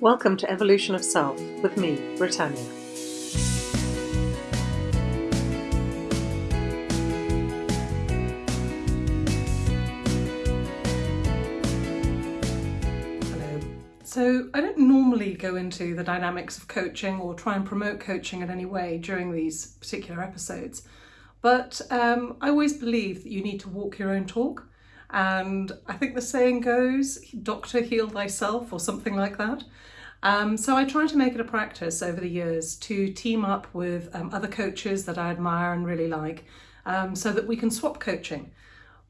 Welcome to Evolution of Self with me, Britannia. Hello. So, I don't normally go into the dynamics of coaching or try and promote coaching in any way during these particular episodes, but um, I always believe that you need to walk your own talk. And I think the saying goes, doctor heal thyself, or something like that. Um, so I try to make it a practice over the years to team up with um, other coaches that I admire and really like um, so that we can swap coaching.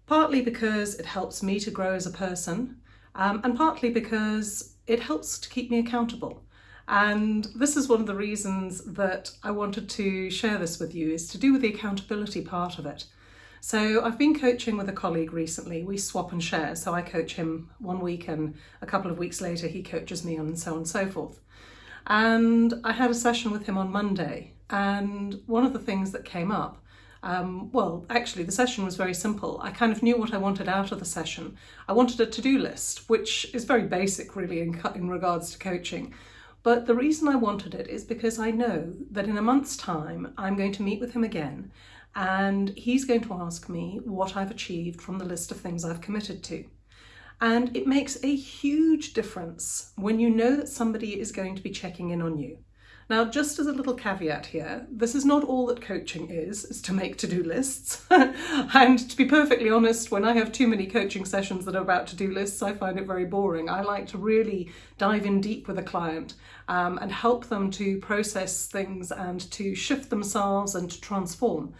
Partly because it helps me to grow as a person um, and partly because it helps to keep me accountable. And this is one of the reasons that I wanted to share this with you is to do with the accountability part of it. So I've been coaching with a colleague recently. We swap and share. So I coach him one week and a couple of weeks later he coaches me and so on and so forth. And I had a session with him on Monday and one of the things that came up um, well, actually, the session was very simple. I kind of knew what I wanted out of the session. I wanted a to-do list, which is very basic, really, in, in regards to coaching. But the reason I wanted it is because I know that in a month's time, I'm going to meet with him again and he's going to ask me what I've achieved from the list of things I've committed to. And it makes a huge difference when you know that somebody is going to be checking in on you. Now, just as a little caveat here, this is not all that coaching is, is to make to-do lists. and to be perfectly honest, when I have too many coaching sessions that are about to-do lists, I find it very boring. I like to really dive in deep with a client um, and help them to process things and to shift themselves and to transform.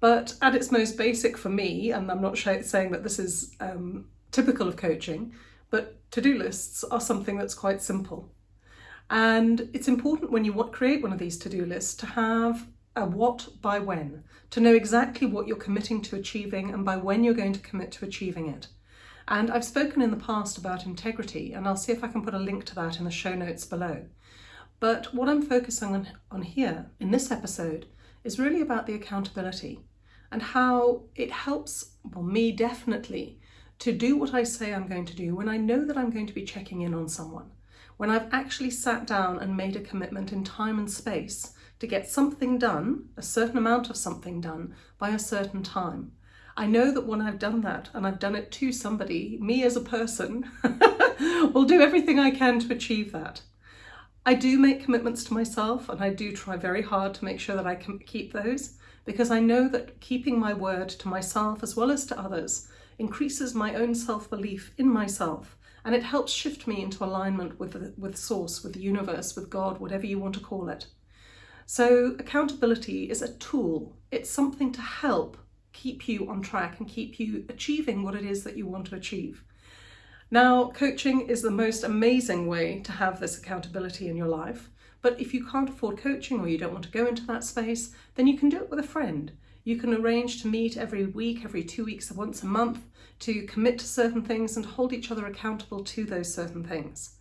But at its most basic for me, and I'm not saying that this is um, typical of coaching, but to-do lists are something that's quite simple. And it's important when you create one of these to-do lists to have a what by when, to know exactly what you're committing to achieving and by when you're going to commit to achieving it. And I've spoken in the past about integrity, and I'll see if I can put a link to that in the show notes below. But what I'm focusing on, on here in this episode is really about the accountability and how it helps, well, me definitely, to do what I say I'm going to do when I know that I'm going to be checking in on someone, when I've actually sat down and made a commitment in time and space to get something done, a certain amount of something done, by a certain time. I know that when I've done that and I've done it to somebody, me as a person, will do everything I can to achieve that. I do make commitments to myself and I do try very hard to make sure that I can keep those because I know that keeping my word to myself as well as to others increases my own self-belief in myself and it helps shift me into alignment with, the, with source, with the universe, with God, whatever you want to call it. So accountability is a tool. It's something to help keep you on track and keep you achieving what it is that you want to achieve. Now, coaching is the most amazing way to have this accountability in your life. But if you can't afford coaching or you don't want to go into that space, then you can do it with a friend. You can arrange to meet every week, every two weeks, or once a month, to commit to certain things and hold each other accountable to those certain things.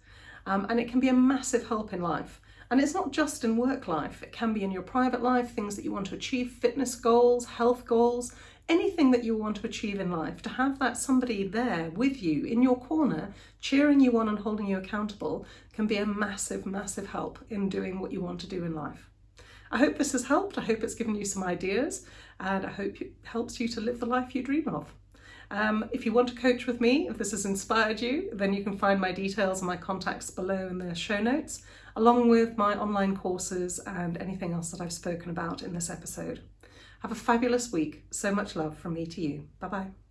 Um, and it can be a massive help in life. And it's not just in work life, it can be in your private life, things that you want to achieve, fitness goals, health goals, anything that you want to achieve in life, to have that somebody there with you in your corner, cheering you on and holding you accountable can be a massive, massive help in doing what you want to do in life. I hope this has helped. I hope it's given you some ideas and I hope it helps you to live the life you dream of. Um, if you want to coach with me, if this has inspired you, then you can find my details and my contacts below in the show notes, along with my online courses and anything else that I've spoken about in this episode. Have a fabulous week. So much love from me to you. Bye bye.